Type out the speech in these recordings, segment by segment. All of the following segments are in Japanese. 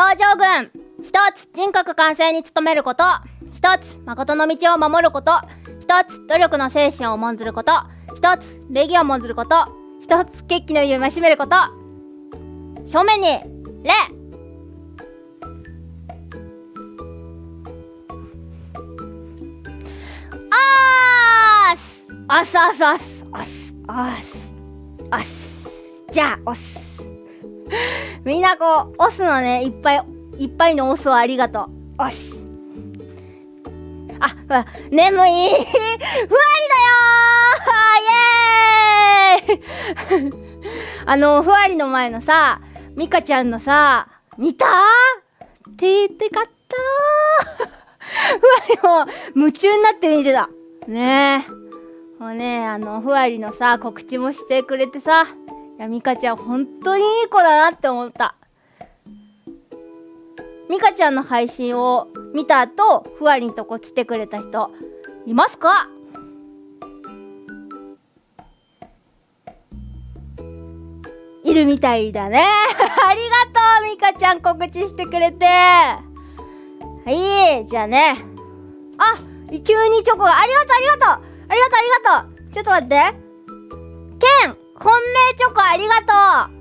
道場軍。一つ人格完成に努めること。一つ誠の道を守ること。一つ努力の精神を重んずること。一つ礼儀を重んずること。一つ決起の意を戒めること。正面に礼。あーす。あすあすあす。あすあす。あす。じゃあ押す。みんなこう押すのねいっぱいいっぱいの押すをありがとう。押すあほら眠い。ふわりだよー。イエーイ。あのふわりの前のさミカちゃんのさ見た？てーてかった。ふわりも夢中になって見てた。ねえ。もうねあのふわりのさ告知もしてくれてさ。やミカちゃん本当にいい子だなって思った。ミカちゃんの配信を見た後ふわりんとこ来てくれた人いますか？いるみたいだね。ありがとうミカちゃん告知してくれて。はいじゃあね。あ急にチョコがありがとうありがとうありがとうありがとう。ちょっと待って。ケン本命チョコありがとう。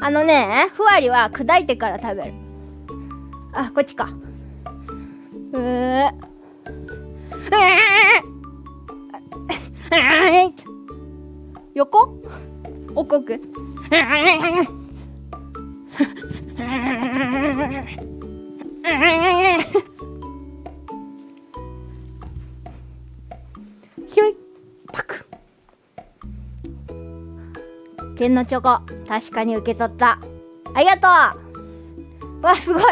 あのねふわりは砕いてから食べる。あこっちか。うー。横？奥くひょい。パク。剣のチョコ。確かに受け取った。ありがとう。わすごい。新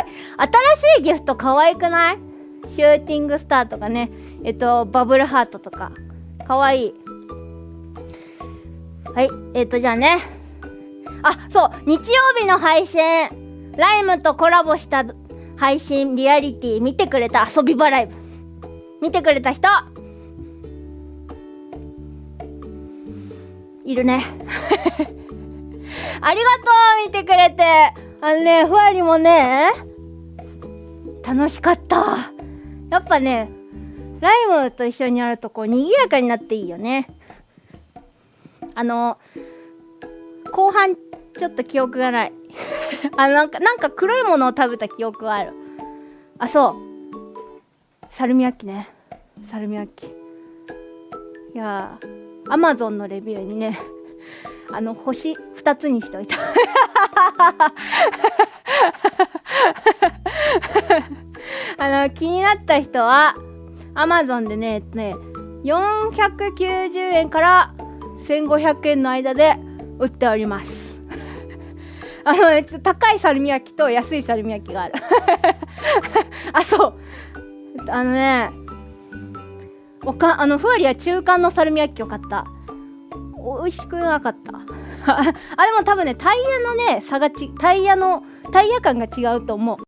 しいギフト可愛くない？シューティングスターとかね。えっとバブルハートとか。可愛い。はいえっとじゃあね。あそう。日曜日の配信。ライムとコラボした配信リアリティ見てくれた遊び場ライブ見てくれた人。いるね。ありがとう見てくれて。あのねふわりもね。楽しかった。やっぱねライムと一緒にやるとこう賑やかになっていいよね。あの後半ちょっと記憶がない。あなんかなんか黒いものを食べた記憶はある。あそう。サルミアッキね。サルミアッキ。いやアマゾンのレビューにねあの星2つにしておいた。あの気になった人はアマゾンでねね490円から1500円の間で売っております。あのね高いサルミ焼きと安いサルミ焼きがある。あそう。あのねわかあのふわりは中間のサルミ焼きを買った。美味しくなかった。あでも多分ねタイヤのね差がちタイヤのタイヤ感が違うと思う。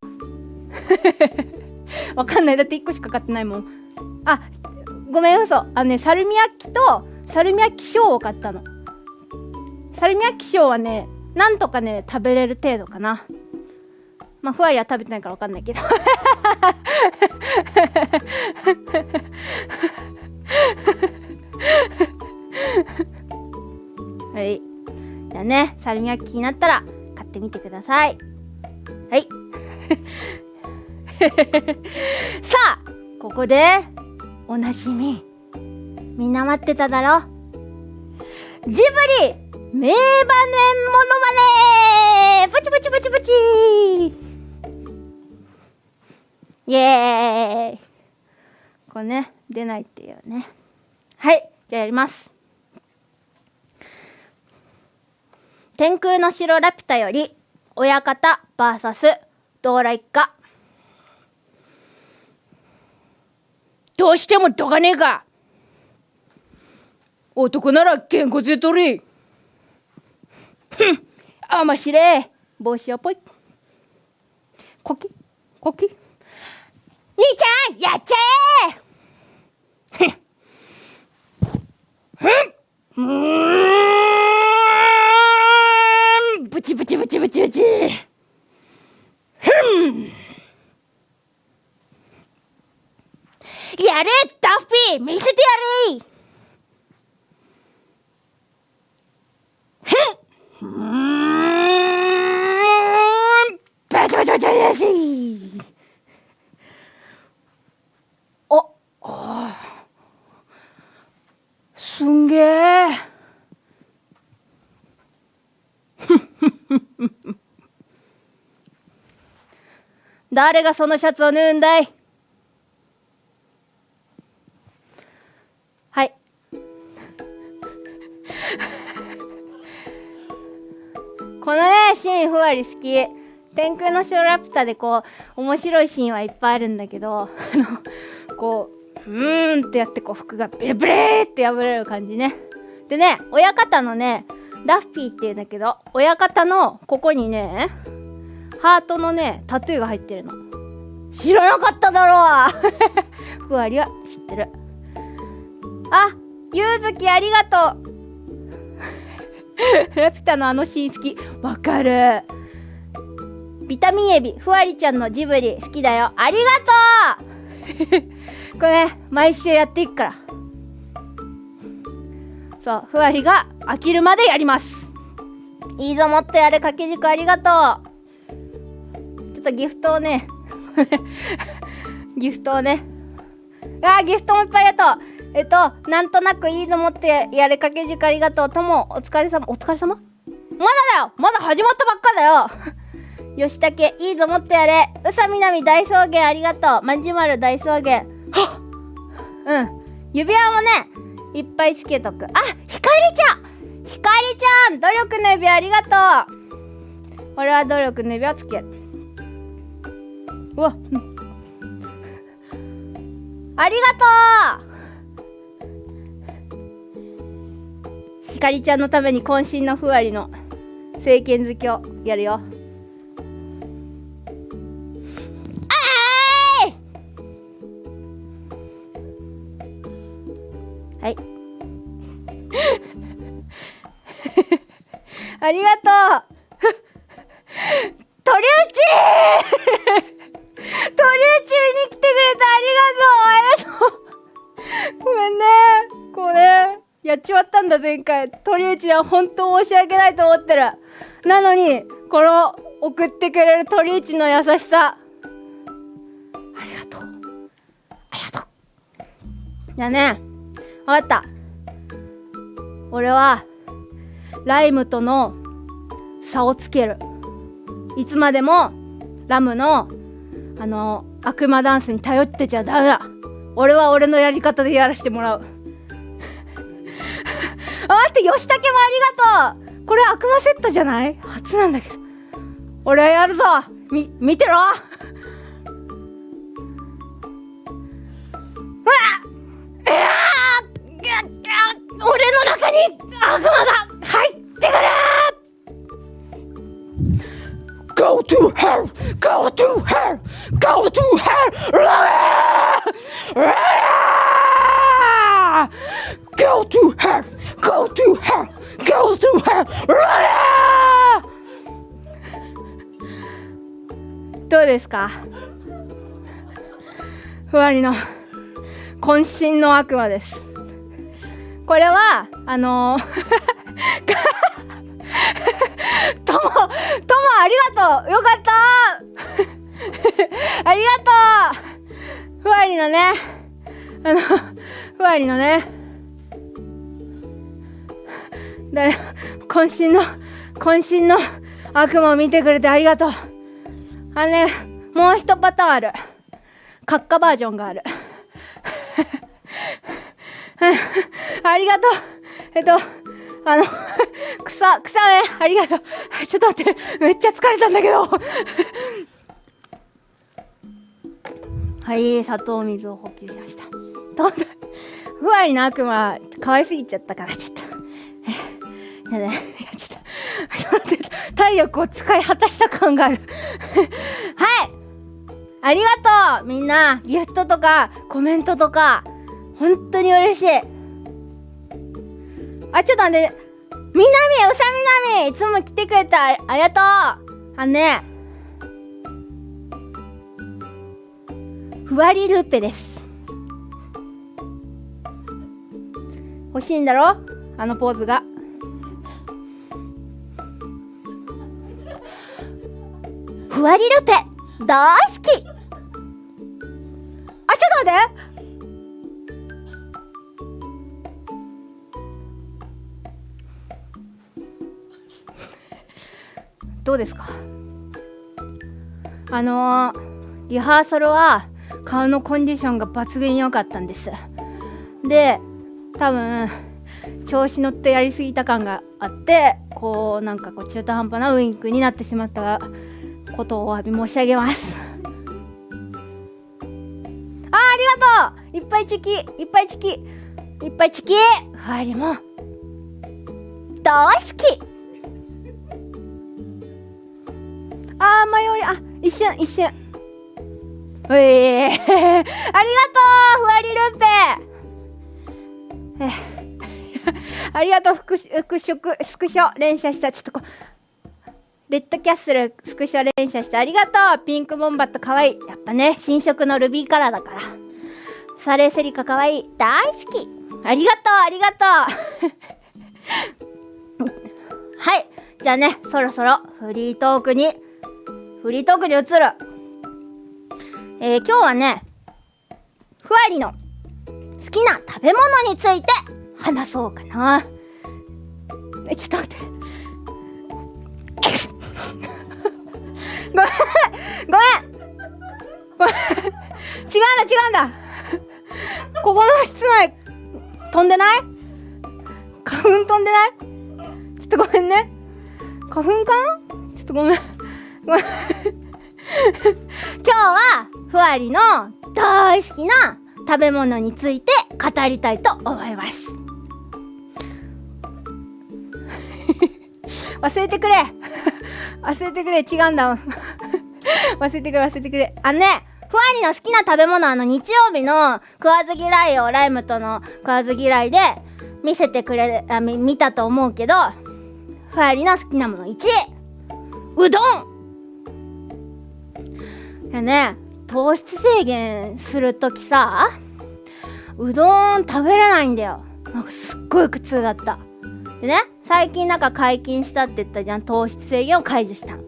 わかんない。だって1個しか買ってないもん。あごめん嘘。あのねサルミヤッキとサルミヤッキショーを買ったの。サルミヤッキショーはねなんとかね食べれる程度かな。まあふわりは食べてないからわかんないけど。はい。じゃあねサルミヤッキになったら買ってみてください。はい。さあここでおなじみ。みんな待ってただろ。ジブリ名場面モノマネパチパチパチパチ。イエーイ。これね出ないっていうね。はいじゃあやります。天空の城ラピュタより親方 VS ドーラ一家どうしてもどかねえか男ならげんこつで取り。ふんあましれ。帽子をぽい。こきこき。 니자 야채! 음, 부치 부치 부치 부치 부치. 흠 야레 더피 밀스디아리. 흠 배조 배조 야지. すんげえ。誰がそのシャツを縫うんだい?はい。このねシーンふわり好き。天空の城ラピュタでこう面白いシーンはいっぱいあるんだけどあのこうーんってやってこう服がビリビリって破れる感じね。でね親方のねダッフィーっていうんだけど親方のここにねハートのねタトゥーが入ってるの。知らなかっただろう。ふわりは知ってる。あゆうずきありがとう。ラピュタのあのシーン好き。わかる。ビタミンエビふわりちゃんのジブリ好きだよ。ありがとう。これ毎週やっていくから。そうふわりが飽きるまでやります。いいぞもっとやれ掛け軸ありがとう。ちょっとギフトをね ギフトをね。あーギフトもいっぱいありがとう。えっとなんとなくいいの持ってやれ掛け軸ありがとう。ともお疲れ様。お疲れ様？まだだよ！まだ始まったばっかだよ！吉武いいぞもっとやれ。宇佐みなみ大草原ありがとう。まんじまる大草原。はっうん。指輪もねいっぱいつけとく。あひかりちゃん。ひかりちゃん努力の指輪ありがとう。俺は努力の指輪つける。うわ、うん。ありがとう。ひかりちゃんのために渾身のふわりの聖剣好きをやるよ。ありがとう。鳥内 鳥内見に来てくれてありがとう。ありがとう。ごめんね。こうねやっちまったんだ前回。鳥内は本当申し訳ないと思ってる。なのにこの送ってくれる鳥内の優しさ。ありがとう。ありがとう。じゃあね。分かった。俺はライムとの差をつける。いつまでもラムのあの悪魔ダンスに頼ってちゃダメだ。俺は俺のやり方でやらせてもらう。あ 待って吉武もありがとう。これ悪魔セットじゃない？初なんだけど。俺はやるぞ。み見てろ。うわいや俺の中に悪魔が入ってくる Go to hell! Go to hell! Go to hell! Go to hell! Go to hell! Go to hell! どうですかふわりの渾身の悪魔ですこれはあのー とも、ともありがとうよかった ありがとうふわりのね、あの、ふわりのね、だ渾身の、渾身の悪魔を見てくれてありがとう。あのね、もう一パターンある。カッカバージョンがある。ありがとう。えっと、あの、草、草ね、ありがとう。ちょっと待って、めっちゃ疲れたんだけど。はい、砂糖水を補給しました。どんどん、ふわりの悪魔、可愛すぎちゃったから、ちょっと。やだ、や、ちょっと、ちょっと待って、体力を使い果たした感がある。はいありがとうみんな、ギフトとか、コメントとか、本当に嬉しい。あ、ちょっと待って。みなみ、うさみなみ、いつも来てくれた。ありがとう。あのね。ふわりルーペです。欲しいんだろ？あのポーズがふわりルーペ大好きあちょっと待ってどうですか？あのー、リハーサルは顔のコンディションが抜群に良かったんです。で多分調子乗ってやりすぎた感があってこうなんかこう中途半端なウインクになってしまったことをお詫び申し上げます。あありがとう！いっぱいチキいっぱいチキいっぱいチキ！ふわりも大好き！あー、迷い、あ、一瞬、一瞬。うえ、ありがとうふわりルンペ ありがとう、スクショ、スクショ、連射した。ちょっとこ、レッドキャッスル、スクショ連射してありがとうピンクボンバットかわいい。やっぱね、新色のルビーカラーだから。サレーセリカかわいい。大好きありがとうありがとう はい。じゃあね、そろそろフリートークにフリートークに移る。えー、今日はね、ふわりの好きな食べ物について話そうかな。え、ちょっと待って。ごめん。ごめん。ごめん。違うんだ違うんだ。ここの室内飛んでない？花粉飛んでない？ちょっとごめんね。花粉かな？ちょっとごめん。今日はふわりの大好きな食べ物について語りたいと思います。忘れてくれ。忘れてくれ。違うんだ忘れてくれ忘れてくれ。あのねふわりの好きな食べ物あの日曜日の食わず嫌いをライムとの食わず嫌いで見せてくれあ見たと思うけどふわりの好きなもの1位うどん。でね糖質制限する時さうどん食べれないんだよ。なんかすっごい苦痛だった。でね最近なんか解禁したって言ったじゃん。糖質制限を解除したの。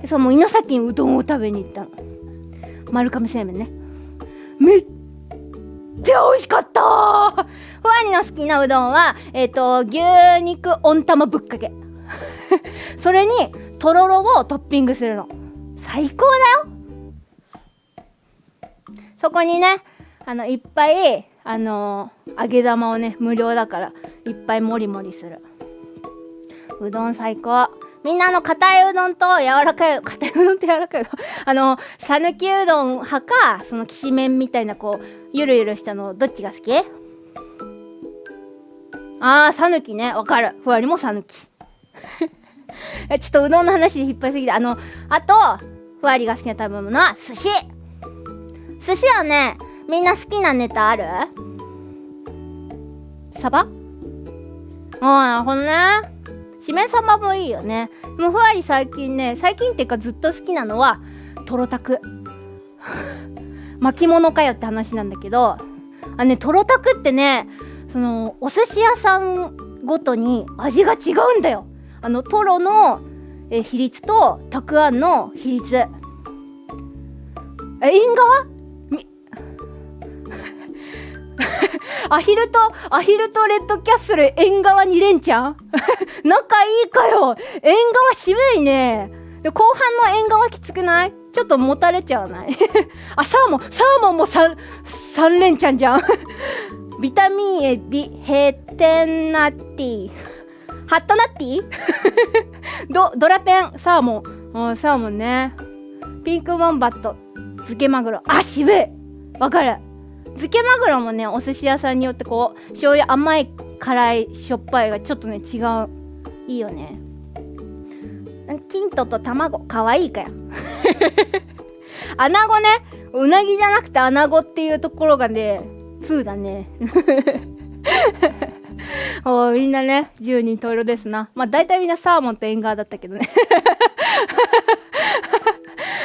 でそうもう猪崎にうどんを食べに行ったの。丸亀製麺ね。めっちゃ美味しかったふわりの好きなうどんはえっ、ー、と牛肉温玉ぶっかけ。それにとろろをトッピングするの。最高だよ。そこにねあのいっぱいあのー、揚げ玉をね無料だからいっぱいもりもりする。うどん最高。みんなの硬いうどんと柔らかい硬いうどんと柔らかいあの讃岐うどん派かそのきしめんみたいなこうゆるゆるしたのどっちが好き？あー讃岐ね。わかる。ふわりも讃岐。ちょっとうどんの話で引っ張りすぎてあのあとふわりが好きな食べ物は寿司。寿司はねみんな好きなネタある？サバ？あなるほどね。しめ鯖もいいよね。もうふわり最近ね最近っていうかずっと好きなのはとろたく巻物かよって話なんだけどあねとろたくってねそのお寿司屋さんごとに味が違うんだよ。あのトロのえ比率とたくあんの比率。え縁側アヒルと、アヒルとレッドキャッスル縁側に連チャン仲いいかよ縁側渋いね。で後半の縁側きつくない？ちょっともたれちゃわない？あ、サーモン、サーモンも 3, 3連チャンじゃん ビタミンエビ、ヘテンナッティ。ハットナッティ？ド、ドラペン、サーモン。あサーモンね。ピンクボンバット、漬けマグロ。あ、渋いわかる。漬けマグロもねお寿司屋さんによってこう醤油甘い辛いしょっぱいがちょっとね違う。いいよね。キントと卵かわいいかよ。アナゴねうなぎじゃなくてアナゴっていうところがね2だね。おみんなね10人十色ですな。まあ大体みんなサーモンとエンガーだったけどね。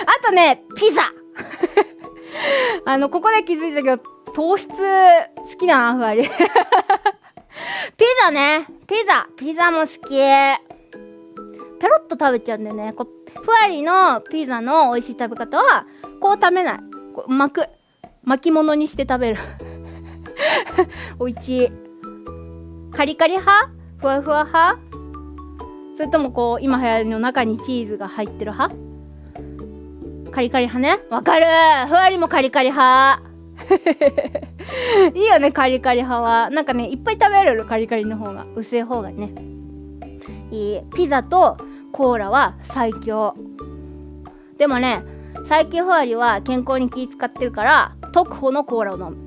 あとねピザ。あのここで気づいたけど糖質好きだなふわり。ピザね。ピザ。ピザも好き。ペロッと食べちゃうんだよね。こうふわりのピザの美味しい食べ方はこう食べない。こう巻く。巻き物にして食べる。おいしい。カリカリ派？ふわふわ派？それともこう今流行りの中にチーズが入ってる派？カリカリ派ね。わかる。ふわりもカリカリ派。いいよねカリカリ派は。なんかねいっぱい食べれるカリカリの方が。薄い方がね。いい。ピザとコーラは最強。でもね最近ふわりは健康に気使ってるから特保のコーラを飲む。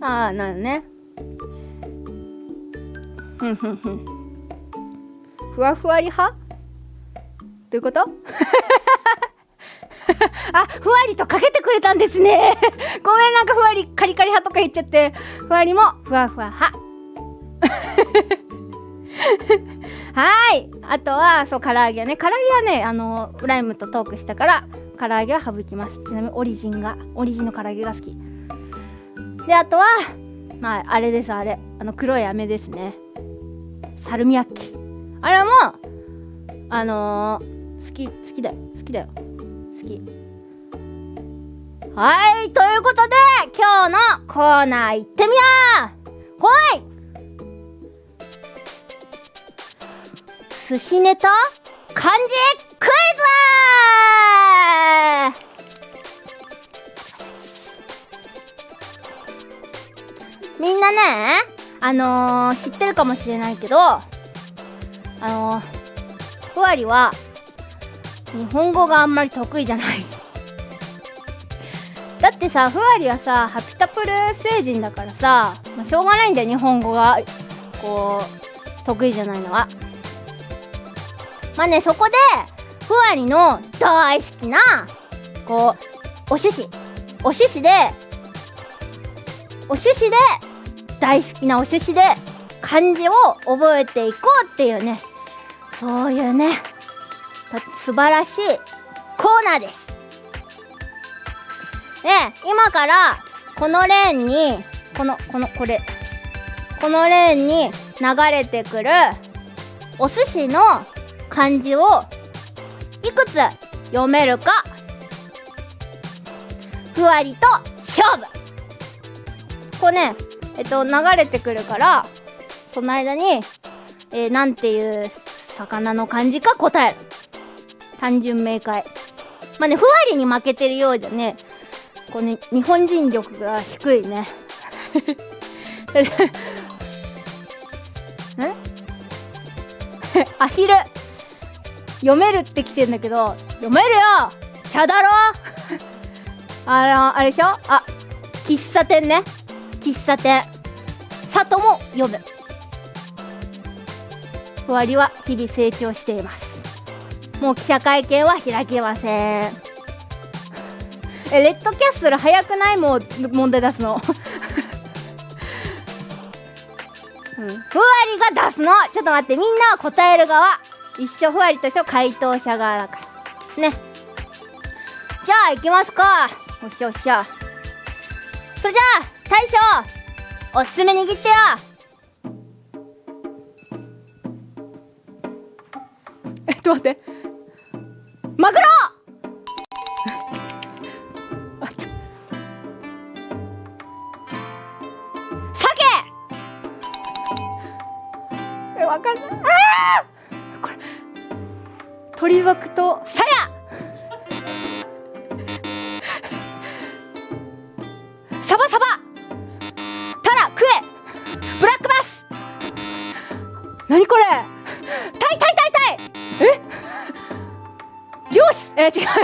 ああなるね。ふんふんふん。ふわふわり派？どういうこと？あふわりとかけてくれたんですね。ごめんなんかふわりカリカリ派とか言っちゃって。ふわりもふわふわ派。はい。あとはそう唐揚げね。唐揚げはねあのライムとトークしたから唐揚げは省きます。ちなみにオリジンがオリジンの唐揚げが好き。であとはまああれですあれ。あの黒い飴ですね。サルミアッキ。あれもあのー、好き好きだよ。好きだよ。好き。はいということで今日のコーナー行ってみよう。ほい。寿司ネタ漢字クイズ。みんなねあのー、知ってるかもしれないけどあのー、ふわりは日本語があんまり得意じゃない。だってさふわりはさハピタプル星人だからさ、まあ、しょうがないんだよ日本語が。こう得意じゃないのは。まあねそこでふわりの大好きなこうお寿司。お寿司でお寿司で大好きなお寿司で漢字を覚えていこうっていうね。そういうね。素晴らしいコーナーです。ね今からこのレーンにこのこのこれこのレーンに流れてくるお寿司の漢字をいくつ読めるかふわりと勝負。こうねえっと流れてくるからその間に、えー、なんていう魚の漢字か答える。単純明快。まあねふわりに負けてるようじゃねこうね日本人力が低いね。え？アヒル。読めるって来てんだけど読めるよ！茶だろあのあれでしょ？あ喫茶店ね。喫茶店。里も読む。ふわりは日々成長しています。もう記者会見は開けません。えレッドキャッスル早くない？もう問題出すの、ふわりが出すの。ちょっと待って。みんなは答える側。一緒ふわりと一緒回答者側だから。ね。じゃあ行きますか。おっしゃおっしゃ。それじゃあ大将おすすめ握ってよ。えっと待って。マグロ！鮭えわかんない。あこれ鳥族とサヤ 지금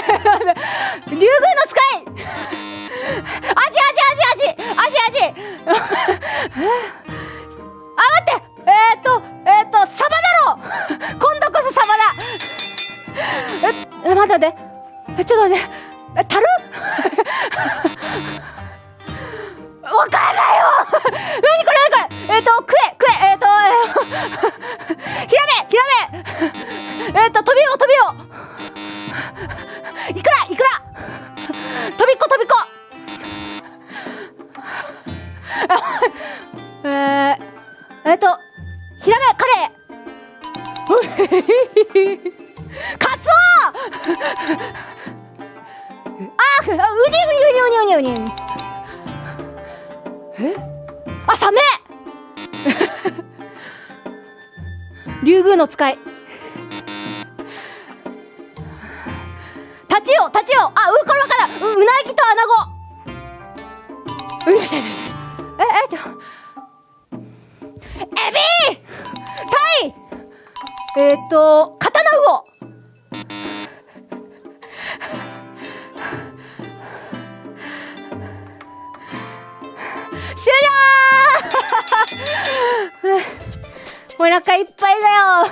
お腹いっぱいだよ。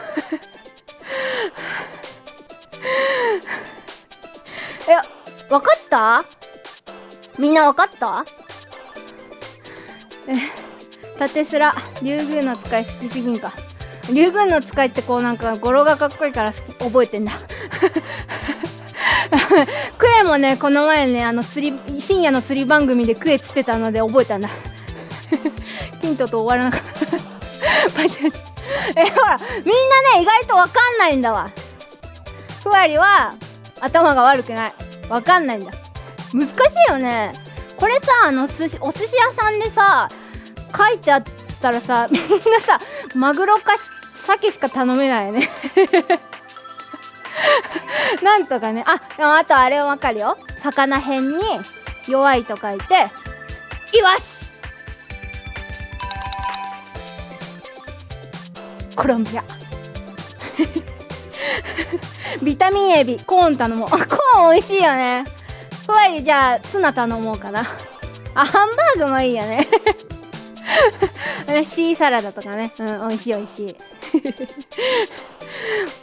えわかった？みんなわかった？え縦スラ。竜宮の使い好きすぎんか。竜宮の使いってこうなんか語呂がかっこいいから覚えてんだ。クエもねこの前ねあの釣り深夜の釣り番組でクエ釣ってたので覚えたんだ。ヒントと終わらなかった。パチパチえほらみんなね意外とわかんないんだわ。ふわりは頭が悪くない。わかんないんだ。難しいよね。これさあの寿司お寿司屋さんでさ書いてあったらさみんなさマグロか鮭しか頼めないよね。なんとかね。あでもあとあれわかるよ。魚辺に弱いと書いてイワシ。コロンビア。ビタミンエビコーン頼もう。あコーン美味しいよね。ふわりじゃあツナ頼もうかな。あハンバーグもいいよね。シーサラダとかね。うん美味しい美味しい。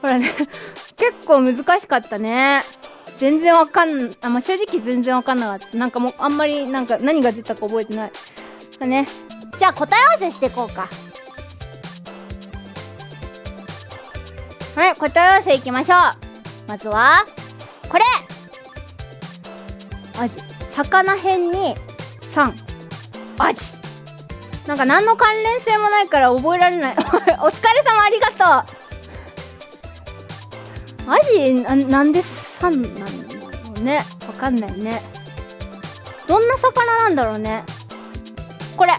ほらね結構難しかったね。全然わかんあ、まあ、正直全然わかんなかった。なんかもうあんまりなんか何が出たか覚えてない。ね。じゃあ答え合わせしていこうか。はい答え合わせいきましょう。まずはこれ。アジ魚辺に3アジなんか何の関連性もないから覚えられない。お疲れ様ありがとう。アジななんで3なんだろうね。わかんないね。どんな魚なんだろうね。これ。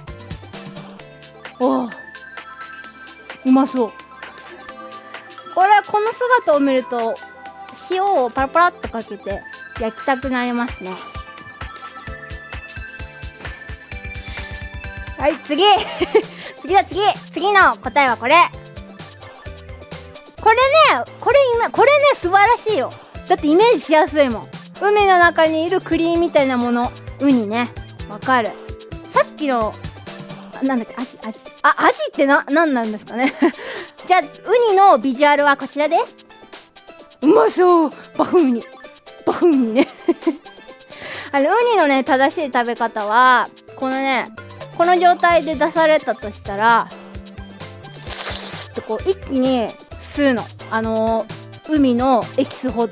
おおうまそう。これこの姿を見ると塩をパラパラっとかけて焼きたくなりますね。はい次。次だ次。次の答えはこれ。これねこれ今これね素晴らしいよ。だってイメージしやすいもん。海の中にいるクリーンみたいなもの。ウニね。わかる。さっきのなんだっけアジアジ。あアジってな何なんですかね。じゃあウニのビジュアルはこちらです。うまそう。バフンウニ。バフンウニね。あのウニのね正しい食べ方はこのねこの状態で出されたとしたらってこう一気に吸うの。あのー、海のエキスほ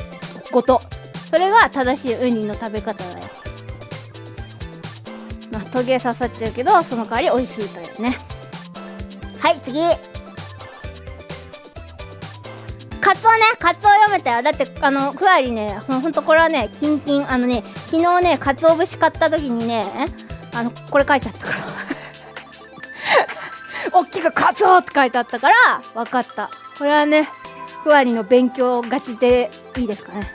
ごと。それが正しいウニの食べ方だよ。まあトゲ刺さっちゃうけどその代わり美味しいというね。はい次カツオねカツオ読めたよ。だってあのふわりねほんとこれはねキンキンあのね昨日ねカツオ節買った時にねあのこれ書いてあったから。大きくカツオって書いてあったから分かった。これはねふわりの勉強がちでいいですかね。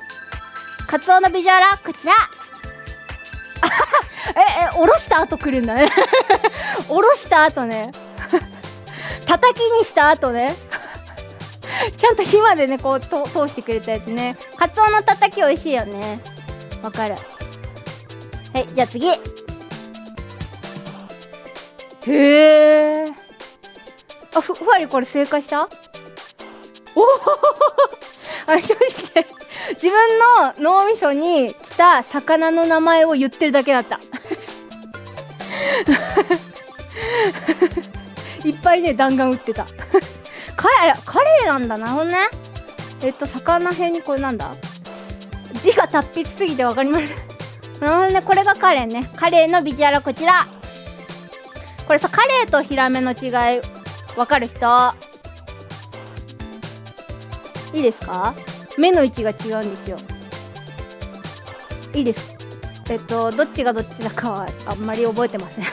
カツオのビジュアルはこちら。ええおろした後来るんだね。おろした後ね。叩きにした後ね。ちゃんと火までねこうと通してくれたやつね。カツオのたたき美味しいよね。わかる。はいじゃあ次。へえあふふわりこれ正解した？おお あ正直自分の脳みそに来た魚の名前を言ってるだけだった。いっぱいね弾丸撃ってた。カレーカレーなんだなほどね。えっと魚辺にこれなんだ？字が達筆すぎて分かりません。なるほどね。これがカレーね。カレーのビジュアルはこちら。これさカレーとヒラメの違いわかる人？いいですか？目の位置が違うんですよ。いいです。えっとどっちがどっちだかはあんまり覚えてません。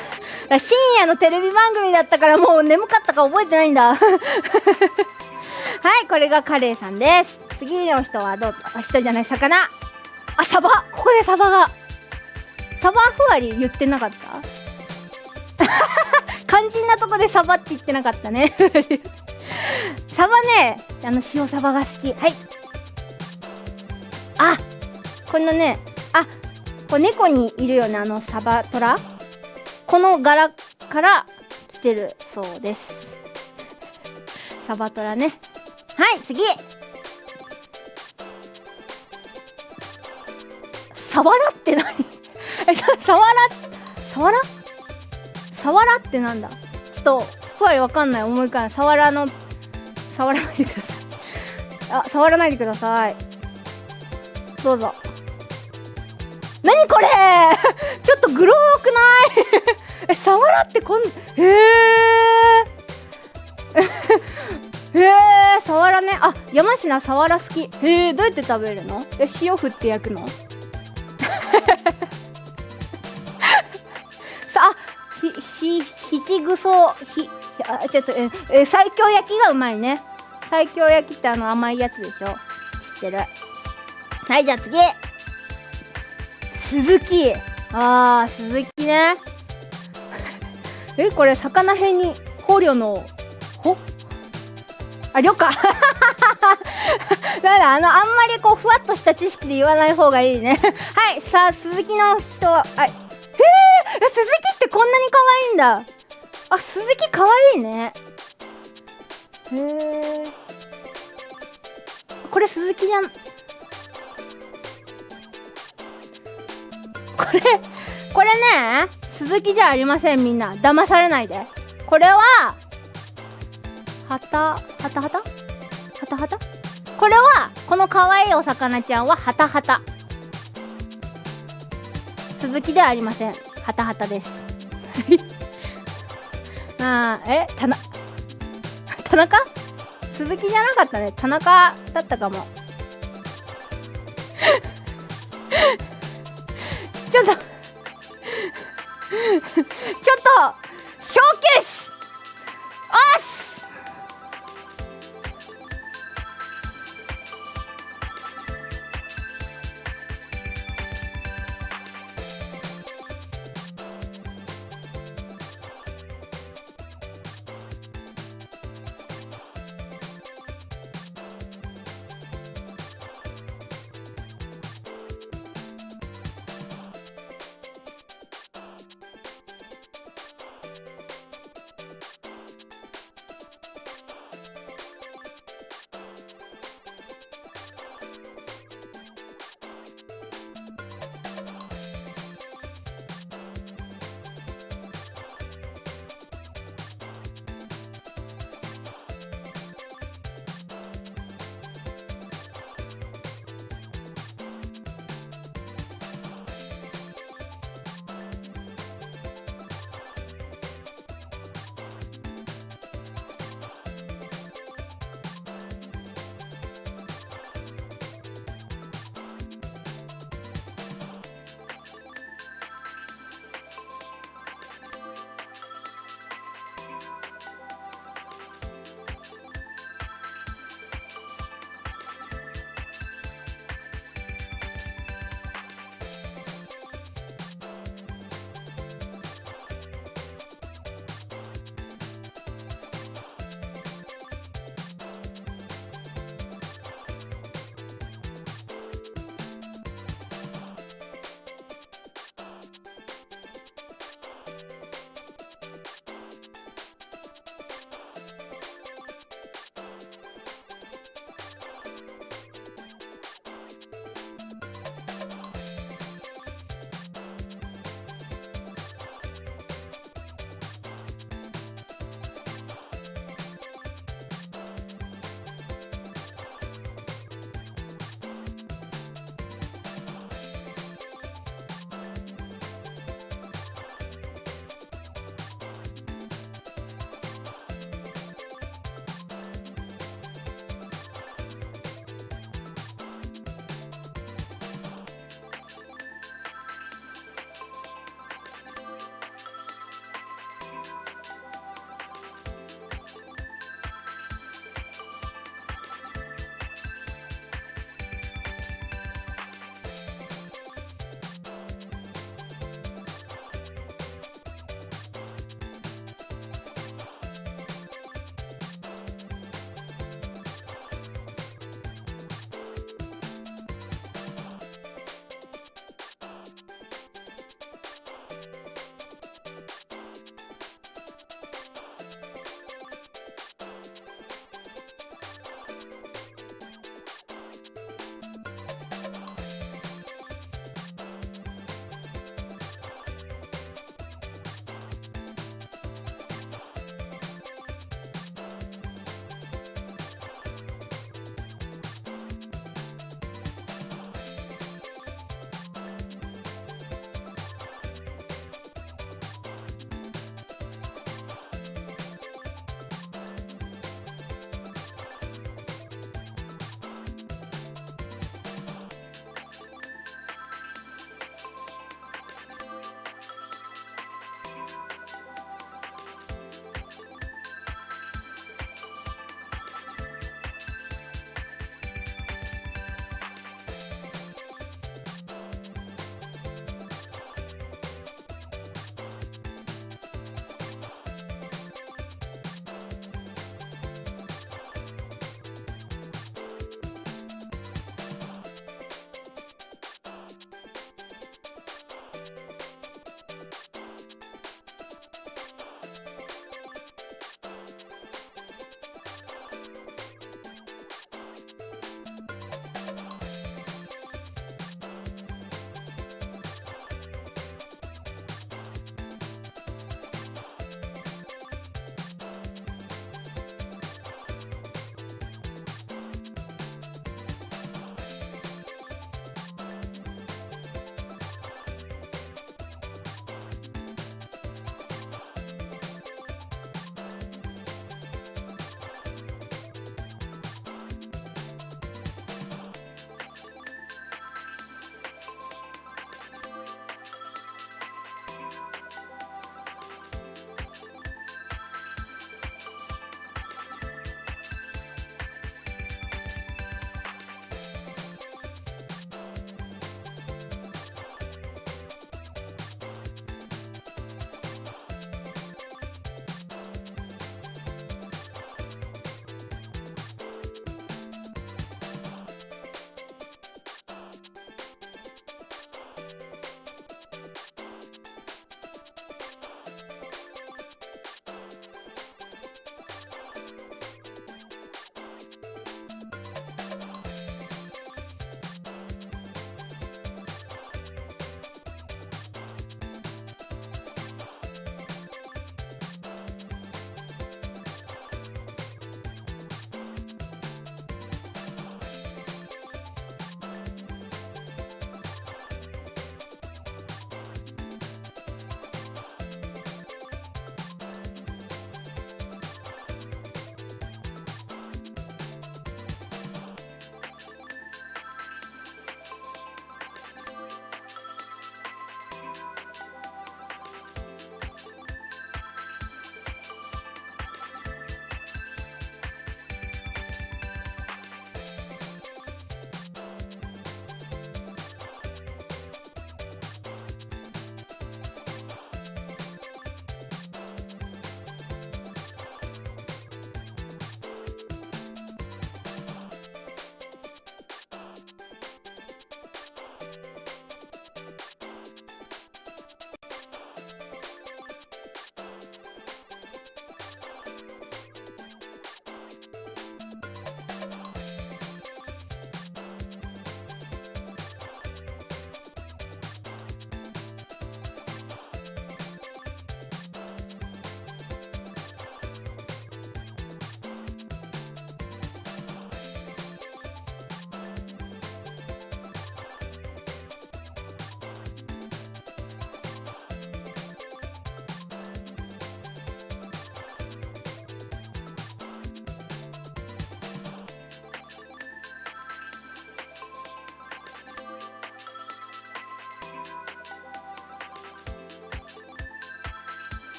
深夜のテレビ番組だったからもう眠かったか覚えてないんだ。はいこれがカレイさんです。次の人はどうあ人じゃない魚。あサバ。ここでサバが。サバふわり言ってなかった？肝心なとこでサバって言ってなかったね。サバねあの塩サバが好き。はい。あこのねあこう猫にいるよねあのサバトラ？この柄から来てるそうです。サバトラね。はい次。サワラって何？えサワラ？サワラ？サワラってなんだ？ちょっとふわりわかんない。思い浮かないサワラの触らないでください。あ触らないでください。どうぞ。何これ？ちょっとグローくない？えサワラってこんへえ へえサワラね。あ山科サワラ好き。へえどうやって食べるの？え塩振って焼くの？さあひひひちぐそひあちょっとええ最強焼きがうまいね。最強焼きってあの甘いやつでしょ？知ってる？はいじゃあ次。鈴木あー鈴木ね えこれ魚辺に捕虜のほ？あ、りょかなんだ、あの、あんまりこう、ふわっとした知識で言わない方がいいね。はい、さあ、鈴木の人は、あ、へえ、鈴木ってこんなに可愛いんだ。あ、鈴木可愛いね。へえ。これ鈴木じゃん。これ、これね、鈴木じゃありません、みんな。騙されないで。これは、はた、はたはたはたはたこれは、この可愛いお魚ちゃんは、はたはた。鈴木ではありません。はたはたです。あー、え、たな、田中？鈴木じゃなかったね。田中だったかも。ちょっと。ちょっと小休止おっ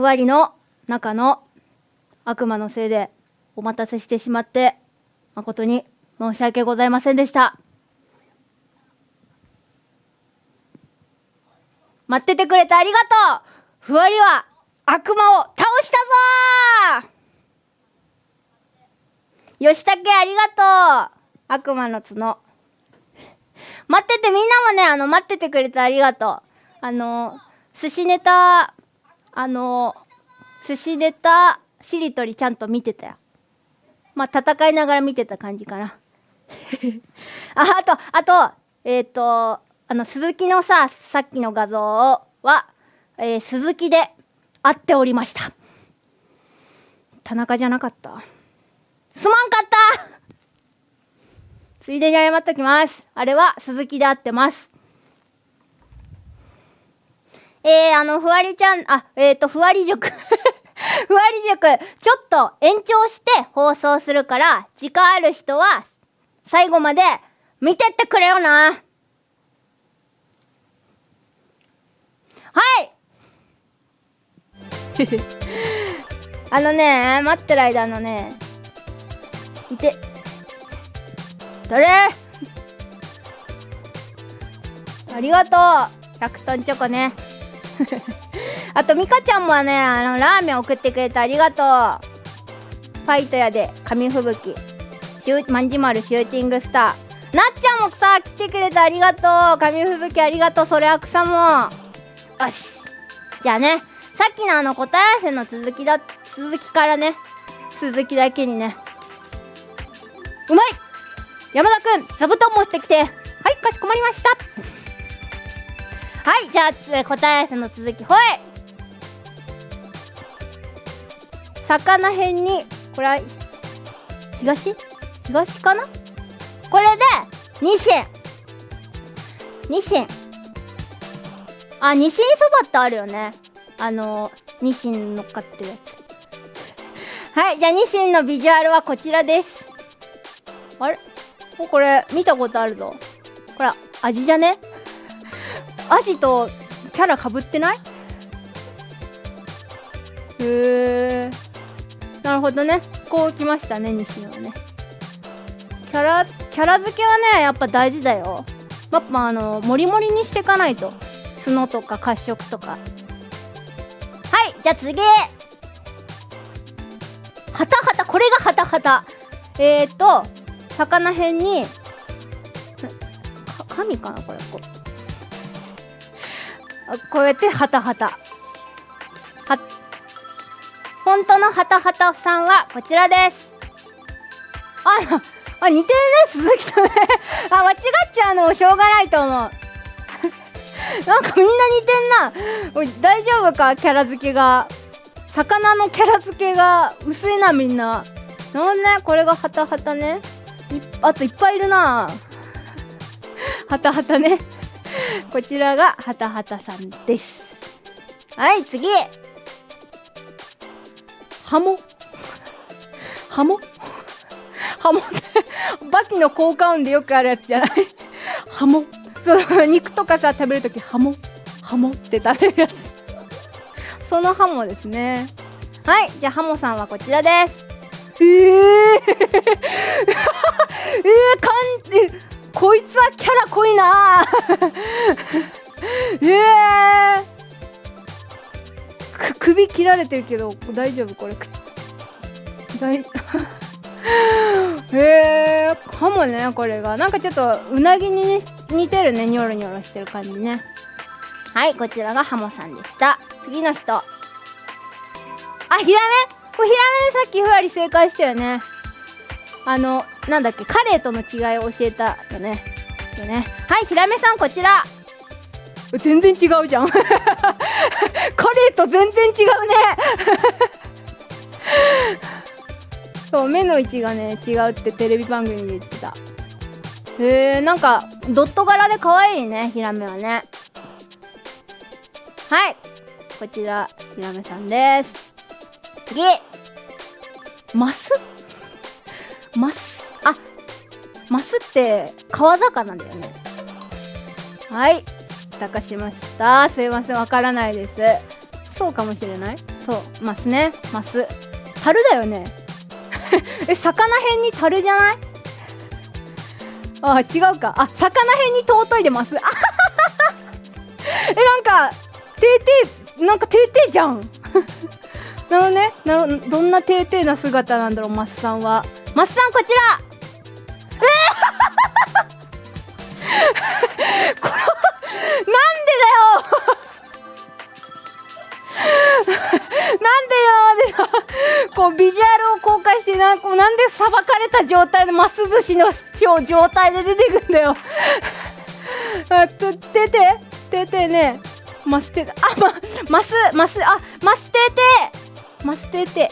ふわりの中の悪魔のせいでお待たせしてしまって誠に申し訳ございませんでした。待っててくれてありがとう。ふわりは悪魔を倒したぞ。吉武ありがとう。悪魔の角。待っててみんなもねあの待っててくれてありがとう。あの寿司ネタあの寿司ネタしりとりちゃんと見てたよ。まあ戦いながら見てた感じかな。ああとあとえっ、ー、とあの鈴木のささっきの画像は、えー、鈴木で会っておりました。田中じゃなかった？すまんかった！ついでに謝っときます。あれは鈴木で合ってます。えー、あの、ふわりちゃん、あ、えっ、ー、と、ふわり塾 ふわり塾、ちょっと延長して放送するから、時間ある人は、最後まで見てってくれよな。はい。あのね、待ってる間のね、いて、誰ありがとう。100トンチョコね。あとミカちゃんもねあのラーメン送ってくれてありがとう。ファイトやで紙吹雪。シュまんじまるシューティングスター。なっちゃんもさ来てくれてありがとう。紙吹雪ありがとう。それは草もよし。じゃあねさっきのあの答え合わせの続きだ続きからね。続きだけにね。うまい！山田くん座布団持ってきて。はいかしこまりました。はいじゃあ答え合わせの続きほい魚辺にこれは東？東かな？これでニシン。ニシン。あニシンそばってあるよね。あのニシン乗っかってるやつ。はいじゃあニシンのビジュアルはこちらです。あれ？これ見たことあるぞ。これ味じゃね？アジとキャラかぶってない？へえなるほどね。こうきましたね西野はね。キャラキャラ付けはねやっぱ大事だよ。やっぱあのモリモリにしていかないと。角とか褐色とか。はいじゃあ次。はたはた。これがはたはた。えっ、と魚辺に神かなこれ。こうこうやってハタハタ。は本当のハタハタさんはこちらです。ああ似てるね鈴木とね。あ間違っちゃうのもしょうがないと思う。なんかみんな似てんな。大丈夫か？キャラ付けが。魚のキャラ付けが薄いなみんな。なんねこれがハタハタね。あといっぱいいるな。はたはたね。こちらがはたはたさんです。はい次。ハモ。ハモ。ハモってバキの効果音でよくあるやつじゃない。ハモ。そう肉とかさ食べるときハモ。ハモって食べるやつ。そのハモですね。はいじゃあハモさんはこちらです。えー、えー、かんえこいつはキャラ濃いな。えー、首切られてるけど大丈夫これ。大へ えー、かもねこれが。なんかちょっとうなぎに似てるね。ニョロニョロしてる感じね。はいこちらがハモさんでした。次の人。あヒラメ？これヒラメさっきふわり正解したよね。あのなんだっけカレーとの違いを教えたよね。ね。はいヒラメさんこちら。全然違うじゃん。カレーと全然違うね。そう目の位置がね違うってテレビ番組で言ってた。へえなんかドット柄で可愛いねヒラメはね。はいこちらヒラメさんです。次マスマスあマスって川魚だよね。はい。知ったかしましたすいませんわからないです。そうかもしれない。そうマスね。マス樽だよね。え魚辺に樽じゃない？あ違うか。あ魚辺に尊いでます。えなんかてーてーなんかてーてーじゃん。なるほどね。なるど。んなてーてーな姿なんだろうマスさんは。マスさんこちら。えー、これなんでだよ。なんで今までのこうビジュアルを公開してななんでさばかれた状態でマス寿司の状態で出てくんだよ。あとてて。ててね。マステあまマスマスあマステテ。マステテ。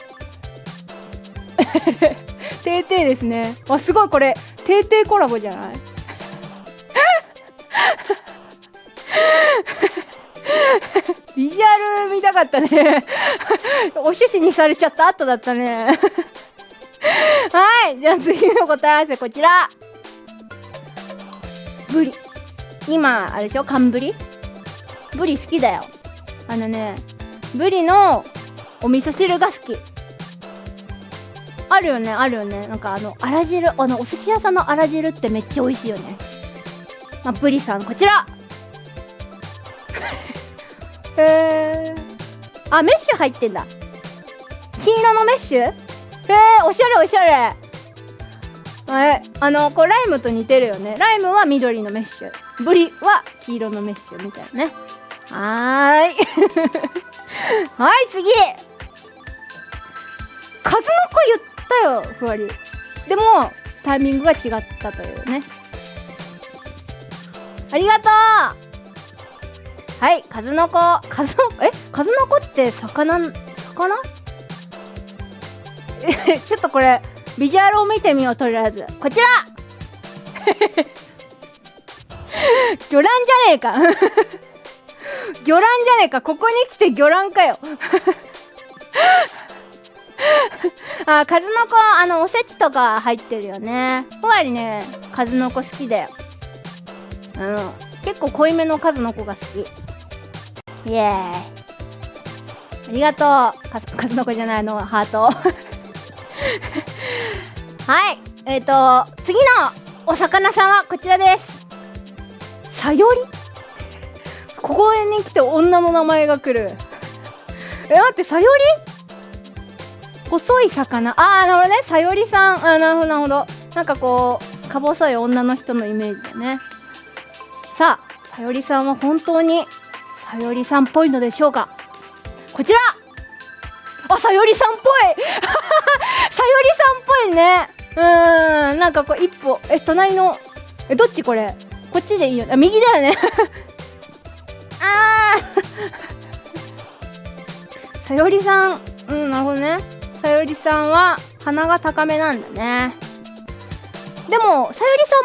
てーてーですね。わすごいこれてーてーコラボじゃない？ビジュアル見たかったね。お趣旨にされちゃった後だったね。はいじゃあ次の答え合わせこちら。ブリ。今あれでしょ？寒ブリ？ブリ好きだよ。あのねブリのお味噌汁が好き。あるよねあるよね。なんかあのあら汁あのお寿司屋さんのあら汁ってめっちゃ美味しいよね。まあ、ブリさんこちら。へえあメッシュ入ってんだ。金色のメッシュ？へえおしゃれおしゃれ。えあのこうライムと似てるよね。ライムは緑のメッシュ。ブリは黄色のメッシュみたいなね。はーい。はい次。数の子言ったよふわり。でもタイミングが違ったというね。ありがとう。はい数の子数のえ数の子って魚魚？ちょっとこれビジュアルを見てみようとりあえず。こちら。魚卵じゃねえか。魚卵じゃねえか。ここに来て魚卵かよ。あ数の子あのおせちとか入ってるよね。ふわりね数の子好きだよ。うん。結構濃いめの数の子が好き。イエーイ。ありがとう。数の子じゃないのハート。はい。えっ、ー、と次のお魚さんはこちらです。さより？ここに来て女の名前が来る。え待ってさより？細い魚。ああなるほどね。さよりさん。あなるほどなるほど。なんかこうか細い女の人のイメージだね。さあさよりさんは本当にさよりさんっぽいのでしょうか？こちら！あさよりさんっぽい！さよりさんっぽいね。うーん。なんかこう一歩。え隣のえどっちこれ？こっちでいいよ。あ右だよね。あー！さよりさん。うんなるほどね。さよりさんは鼻が高めなんだね。でもさよりさ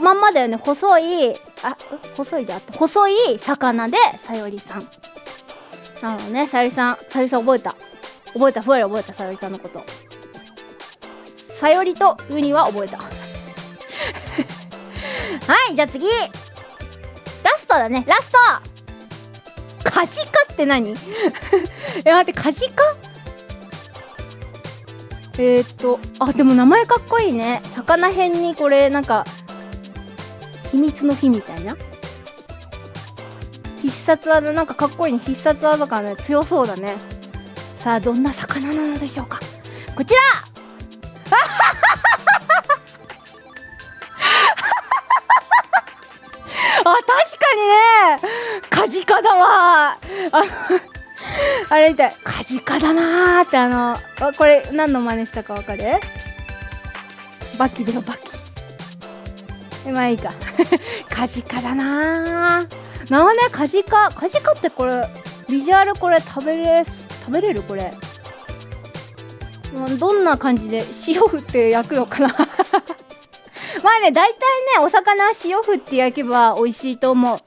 んもまんまだよね。細いあ細いであった。細い魚でさよりさん。なるほどねさよりさん。さよりさん覚えた。覚えた。ふわり覚えたさよりさんのこと。さよりとウニは覚えた。はいじゃあ次。ラストだね。ラスト。カジカって何？え待ってカジカ？えー、っとあでも名前かっこいいね。魚辺にこれなんか秘密の日みたいな？必殺技なんかかっこいいね。必殺技感ね強そうだね。さあどんな魚なのでしょうか。こちら！あ確かにね。カジカだわ。ああれみたい。カジカだなーってあのこれ何の真似したかわかる？バキだよバキ。まあいいか。カジカだなー。なおねカジカ。カジカってこれビジュアルこれ食べれ食べれるこれ。どんな感じで塩振って焼くのかな？まあね大体ねお魚は塩振って焼けば美味しいと思う。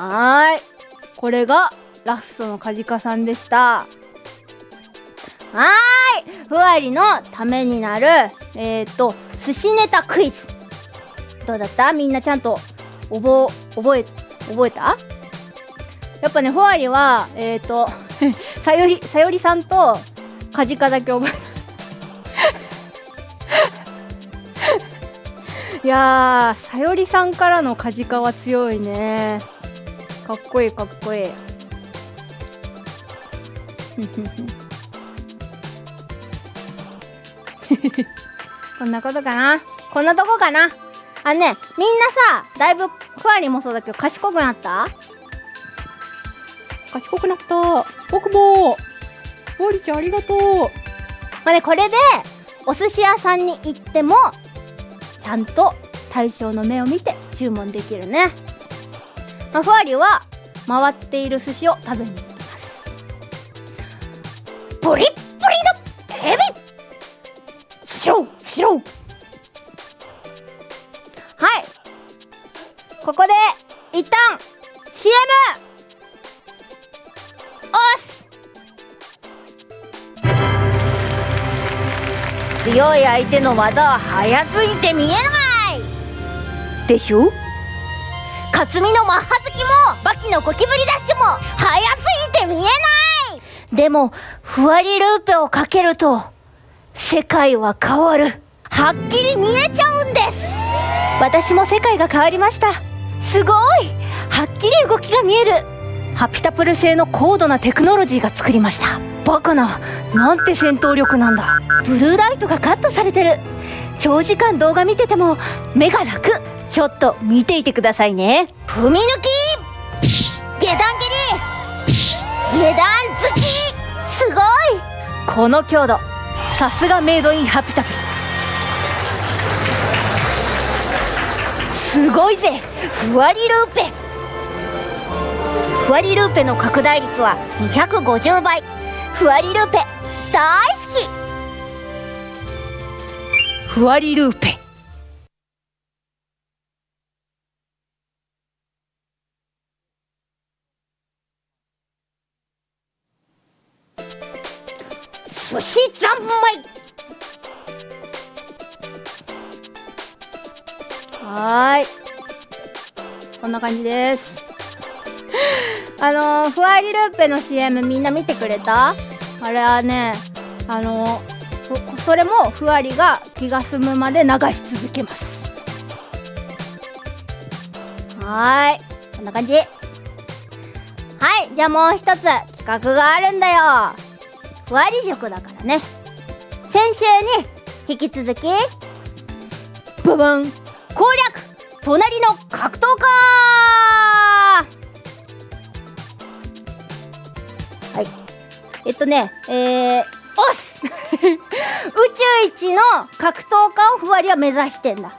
はーい。これがラストのカジカさんでした。はーい。ふわりのためになるえっ、ー、と寿司ネタクイズ。どうだった？みんなちゃんと覚覚え覚えた？やっぱねふわりはえっ、ー、とさよりさよりさんとカジカだけ覚えた。いやさよりさんからのカジカは強いね。かっこいいかっこいい。こんなことかな？こんなとこかな？あのねみんなさだいぶふわりもそうだけど賢くなった？賢くなった。僕も。ふわりちゃんありがとう。まあねこれでお寿司屋さんに行ってもちゃんと対象の目を見て注文できるね、まあ、ふわりは回っている寿司を食べにプリップリのヘビしろしろはいここで一旦 CM おす。強い相手の技は速すぎて見えない。でしょ？克実のマッハ好きもバキのゴキブリダッシュも速すぎて見えない。でもふわりルーペをかけると世界は変わる。はっきり見えちゃうんです。私も世界が変わりました。すごい。はっきり動きが見える。ハピタプル製の高度なテクノロジーが作りました。バカななんて戦闘力なんだ。ブルーライトがカットされてる。長時間動画見てても目が楽。ちょっと見ていてくださいね。踏み抜き。下段蹴り。下段。この強度さすがメイドインハピタプすごいぜふわりルーペ。ふわりルーペの拡大率は250倍ふわりルーペ大好き。ふわりルーペ。寿司三昧はーい。こんな感じです。あのー、ふわりルーペの CM みんな見てくれた？あれはねあのー、それもふわりが気が済むまで流し続けます。はーい。こんな感じ。はいじゃあもう一つ企画があるんだよ。ふわり塾だからね。先週に引き続きブブン攻略隣の格闘家!はい。えっとねえー、おす! 宇宙一の格闘家をふわりは目指してんだ。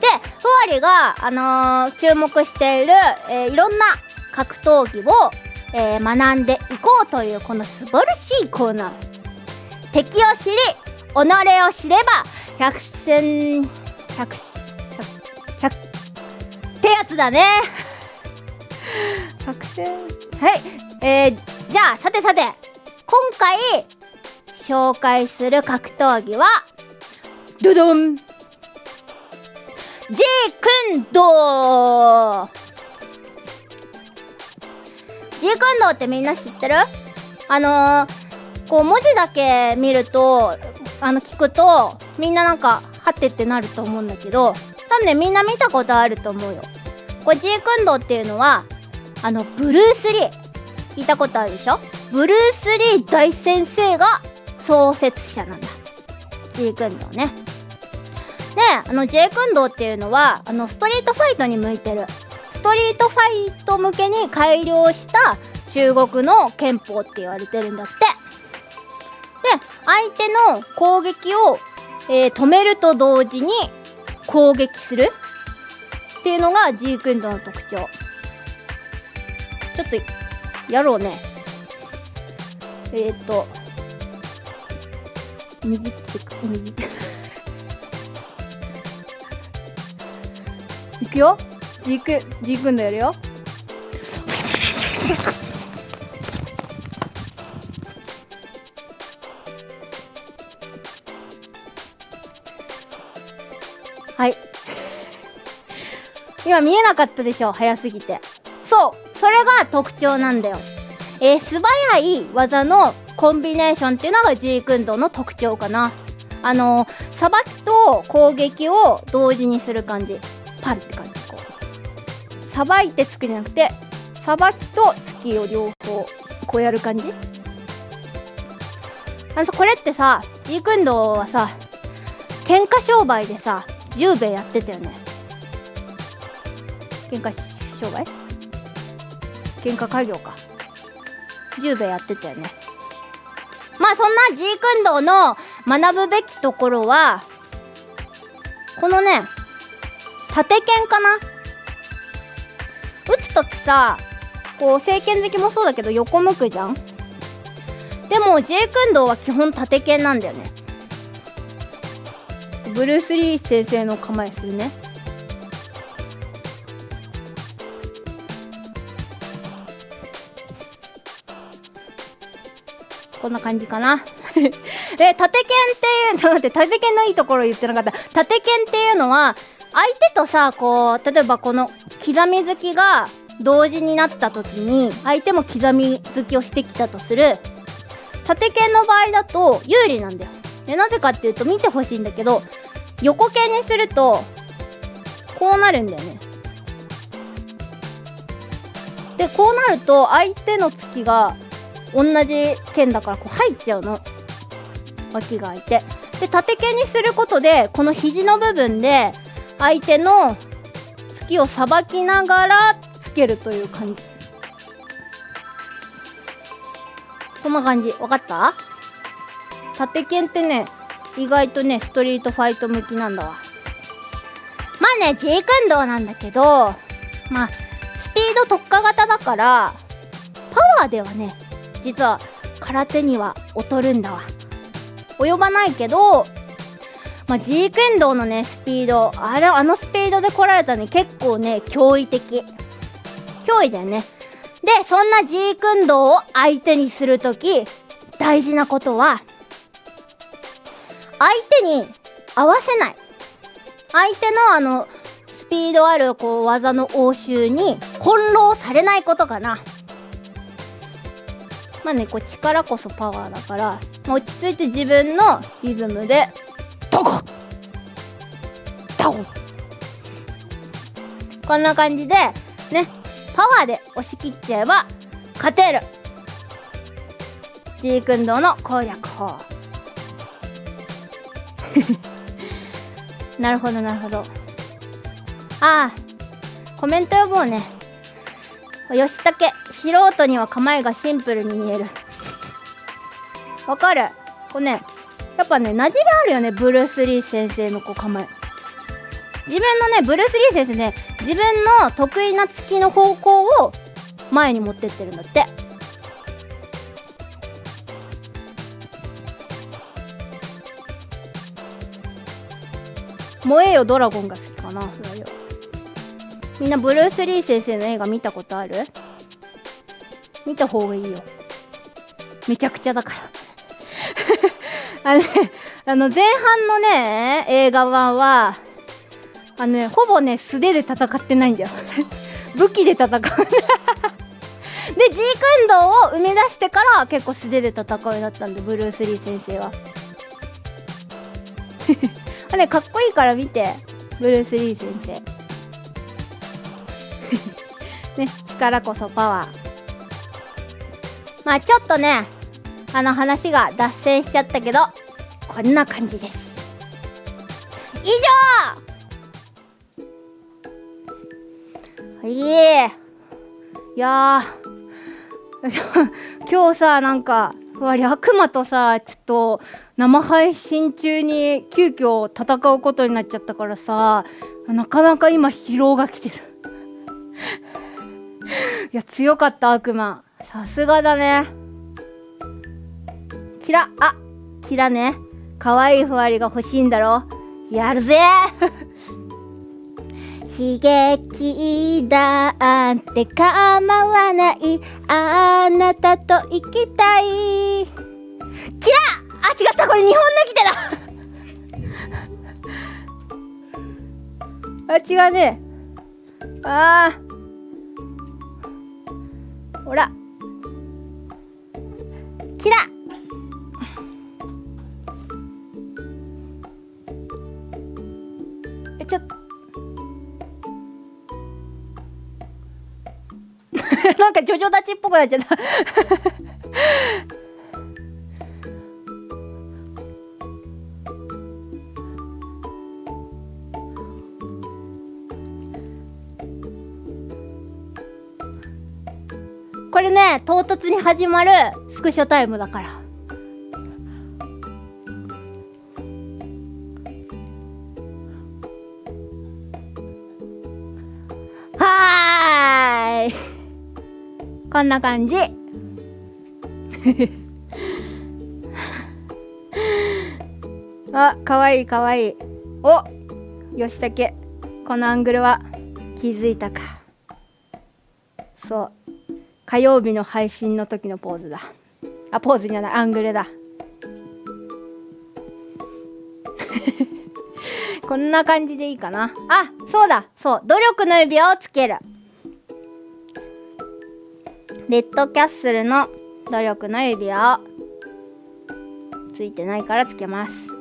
でふわりが、あのー、注目している、えー、いろんな格闘技をえー、学んでいこうというこの素晴らしいコーナー。敵を知り己を知れば百戦百百ってやつだね。百戦。はい。えー、じゃあさてさて。今回紹介する格闘技はドドン。ジークンドージークンドーってみんな知ってる？あのー、こう文字だけ見るとあの聞くとみんななんかはってってなると思うんだけど多分ねみんな見たことあると思うよ。これジークンドーっていうのはあのブルース・リー。聞いたことあるでしょ？ブルース・リー大先生が創設者なんだ。ジークンドーね。であのジェイクンドーっていうのはあのストリートファイトに向いてる。ストリートファイト向けに改良した中国の憲法って言われてるんだって。で相手の攻撃を、えー、止めると同時に攻撃するっていうのがジークンドの特徴。ちょっとやろうね。えっ、ー、と握って握って いくよ。ジークジークンドやるよ。はい。今見えなかったでしょ早すぎて。そうそれが特徴なんだよ。えー、素早い技のコンビネーションっていうのがジークンドの特徴かな。あのさばきと攻撃を同時にする感じ。パンって感じ。さばいてつくじゃなくてさばきと突きを両方こうやる感じ？あのさこれってさジークンドーはさ喧嘩商売でさ10兵衛やってたよね。喧嘩商売？喧嘩家業か。10兵衛やってたよね。まあそんなジークンドーの学ぶべきところはこのね縦剣かな打つ時さこう聖剣好きもそうだけど横向くじゃん？でもジェイクンドーは基本縦剣なんだよね。ブルース・リー先生の構えするね。こんな感じかな？え縦剣っていうちょっと待って縦剣のいいところ言ってなかった。縦剣っていうのは相手とさこう例えばこの刻み突きが同時になった時に相手も刻み突きをしてきたとする。縦剣の場合だと有利なんだよ。でなぜかっていうと見てほしいんだけど横剣にするとこうなるんだよね。でこうなると相手の突きが同じ剣だからこう入っちゃうの。脇が開いて。で縦剣にすることでこの肘の部分で相手の突きをさばきながらけるという感じ。こんな感じ。わかった？縦剣ってね意外とねストリートファイト向きなんだわ。まあねジークンドーなんだけどまあスピード特化型だからパワーではね実は空手には劣るんだわ。及ばないけどまあ、ジークンドーのねスピードあれあのスピードで来られたね結構ね驚異的。脅威だよね。でそんなジークンドーを相手にするとき大事なことは相手に合わせない。相手のあのスピードあるこう技の応酬に翻弄されないことかな。まあねこう力こそパワーだから落ち着いて自分のリズムでドコドンこんな感じでねパワーで押し切っちゃえば勝てる。ジークンドーの攻略法。なるほどなるほど。ああコメント呼ぼうね。吉武素人には構えがシンプルに見える。わかる。これねやっぱね馴染みあるよねブルース・リー先生のこう構え。自分のねブルース・リー先生ね自分の得意な突きの方向を前に持ってってるんだって。燃えよドラゴンが好きかな。みんなブルース・リー先生の映画見たことある？見た方がいいよ。めちゃくちゃだから。あのね、あの前半のね、映画版は、あのね、ほぼね、素手で戦ってないんだよ。武器で戦う。で、ジークンドーを生み出してから結構素手で戦うようになったんで、ブルース・リー先生は。あね、かっこいいから見て、ブルース・リー先生。ね、力こそパワー。まあちょっとね、あの話が脱線しちゃったけど、こんな感じです。以上いえ。いや 今日さ、なんか、わり悪魔とさ、ちょっと生配信中に急遽戦うことになっちゃったからさ、なかなか今疲労が来てる。いや、強かった悪魔。さすがだね。キラ、あ、キラね。可愛いふわりが欲しいんだろやるぜ悲劇だって構わない。あなたと行きたい。キラあ、違った。これ日本の来てだ あ、違うね。ああ。ほら。キラ なんかジョジョ立ちっぽくなっちゃった。これね唐突に始まるスクショタイムだから。こんな感じ。あかわいいかわいい。お吉武このアングルは気づいたか。そう。火曜日の配信の時のポーズだ。あポーズじゃないアングルだ。こんな感じでいいかな。あそうだ。そう。努力の指輪をつける。レッドキャッスルの努力の指輪をついてないからつけます。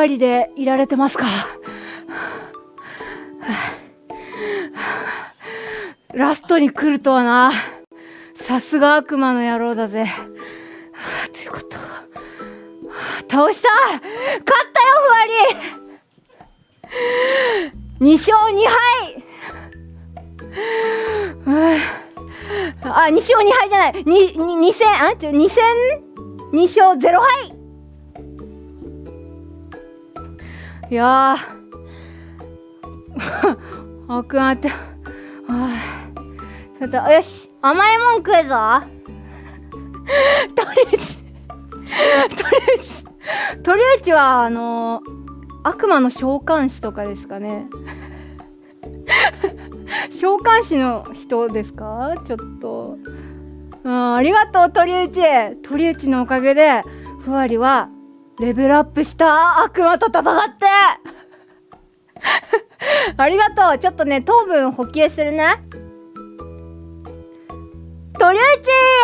ふわりでいられてますか？ラストに来るとはな。さすが悪魔の野郎だぜ。はあ強かった倒した！勝ったよふわり！2勝2敗！ああ2勝2敗じゃない。にに2戦あちょ2戦2勝0敗！いやー。あくんあって。はあちょっとよし。甘いもん食うぞ。とりあえずとりあえずとりあえずはあの悪魔の召喚師とかですかね。召喚師の人ですか？ちょっと。うんありがとう鳥内鳥内のおかげでふわりはレベルアップした。悪魔と戦って。ありがとう。ちょっとね糖分補給するね。鳥内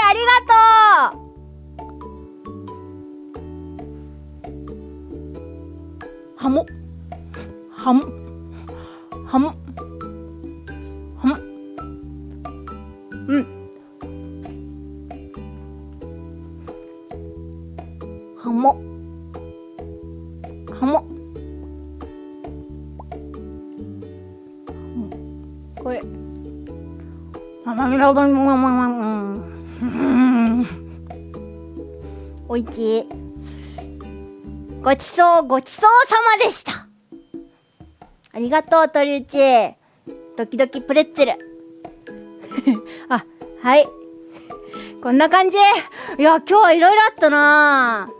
ありがとう。はもはもはもはもうん。はもはもこれままみらどんままままおいち。いごちそうごちそうさまでした。ありがとう鳥内。ドキドキプレッツェル。あはい。こんな感じ。いや今日はいろいろあったな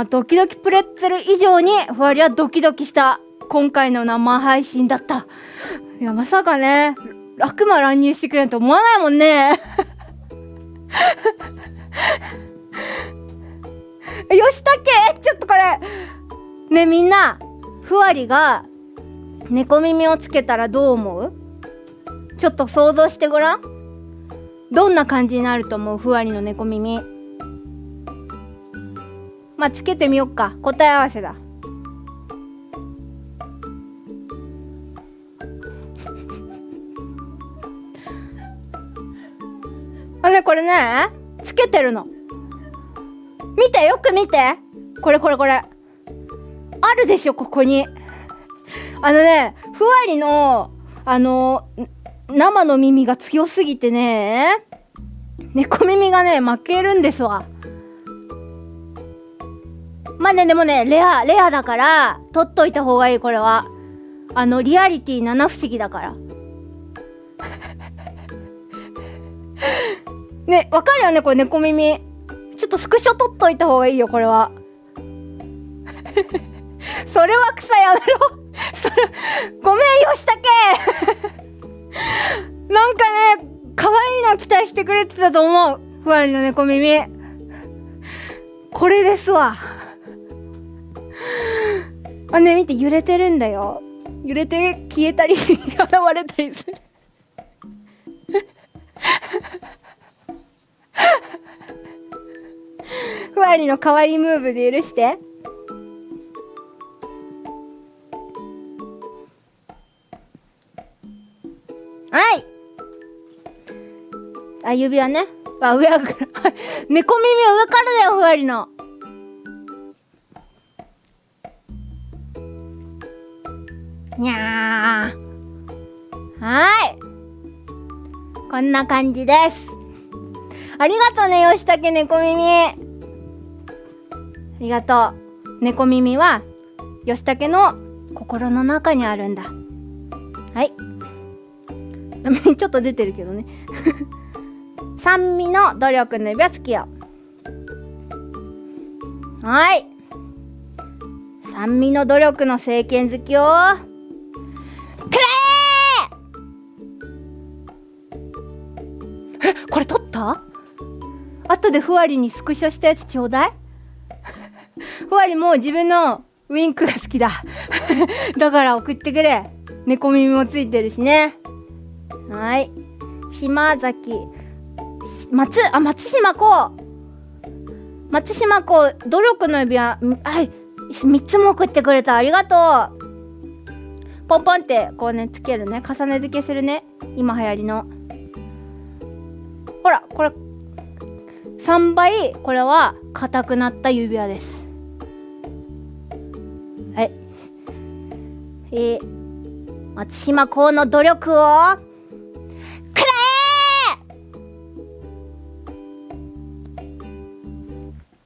あドキドキプレッツェル以上にふわりはドキドキした今回の生配信だった。いやまさかね悪魔乱入してくれると思わないもんね。よしたけちょっとこれ。ねみんなふわりが猫耳をつけたらどう思う？ちょっと想像してごらん。どんな感じになると思う？ふわりの猫耳。まあつけてみよっか。答え合わせだ。あねこれねつけてるの。見てよく見て。これこれこれ。あるでしょここに。あのねふわりのあの生の耳が強すぎてね猫耳がね負けるんですわ。まあねでもねレアレアだから取っといた方がいいこれは。あのリアリティ七不思議だから。ねわかるよねこれ猫耳。ちょっとスクショ取っといた方がいいよこれは。それは草やめろ。それごめんよしたけ。なんかね可愛いの期待してくれてたと思う。ふわりの猫耳。これですわ。あね見て揺れてるんだよ。揺れて消えたり 現れたりする。ふわりの可愛いムーブで許して。はい。あ指輪ね。あ上は猫耳は上からだよふわりの。にゃーはい。こんな感じです。ありがとうね吉武猫耳ありがとう。猫耳は吉武の心の中にあるんだ。はい。ちょっと出てるけどね。酸味の努力の指輪つきよはい。酸味の努力の政権好きをくれーえこれ取った？後でふわりにスクショしたやつちょうだい。ふわりも自分のウインクが好きだ。だから送ってくれ。猫耳もついてるしね。はい。島崎。松？あ松島子松島子努力の指輪。はい。3つも送ってくれた。ありがとう。ポンポンってこうねつけるね。重ね付けするね。今流行りの。ほらこれ3倍これは硬くなった指輪です。はい。えー、松島公の努力をくれ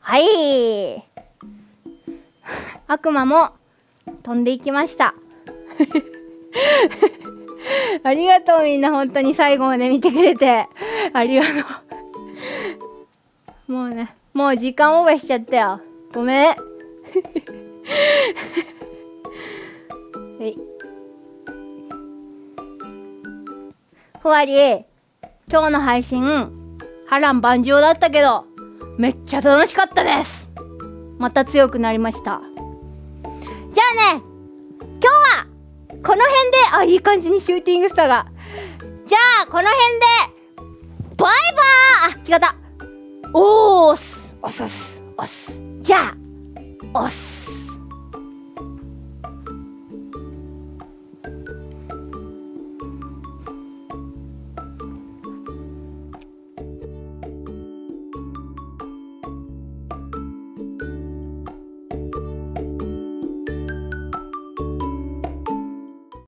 はい。悪魔も飛んでいきました。ありがとうみんな本当に最後まで見てくれて。ありがとう。もうねもう時間オーバーしちゃったよ。ごめん。はい。ふわり今日の配信波乱万丈だったけどめっちゃ楽しかったです。また強くなりました。じゃあね今日はこの辺であいい感じにシューティングスターが。じゃあこの辺でバイバー！あ違った。おーす。おす。おすおす。じゃあおす。